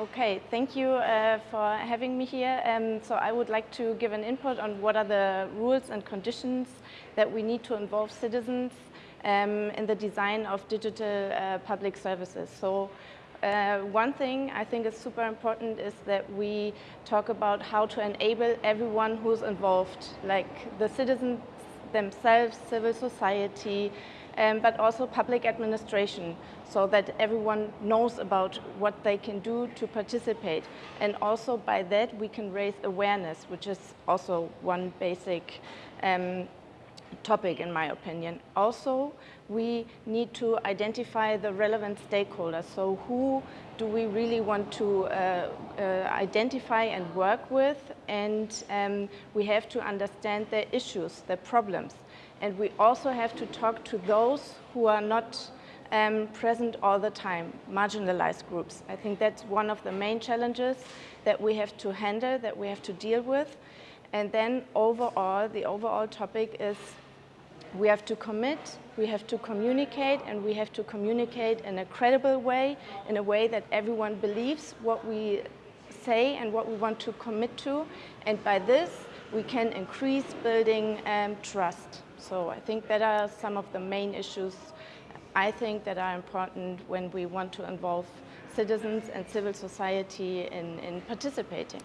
Okay, thank you uh, for having me here. Um, so I would like to give an input on what are the rules and conditions that we need to involve citizens um, in the design of digital uh, public services. So uh, one thing I think is super important is that we talk about how to enable everyone who's involved, like the citizens themselves, civil society, um, but also public administration, so that everyone knows about what they can do to participate. And also by that we can raise awareness, which is also one basic um, topic in my opinion. Also, we need to identify the relevant stakeholders. So who do we really want to uh, uh, identify and work with? And um, we have to understand their issues, their problems. And we also have to talk to those who are not um, present all the time, marginalized groups. I think that's one of the main challenges that we have to handle, that we have to deal with. And then overall, the overall topic is we have to commit, we have to communicate, and we have to communicate in a credible way, in a way that everyone believes what we say and what we want to commit to. And by this, we can increase building um, trust. So I think that are some of the main issues I think that are important when we want to involve citizens and civil society in, in participating.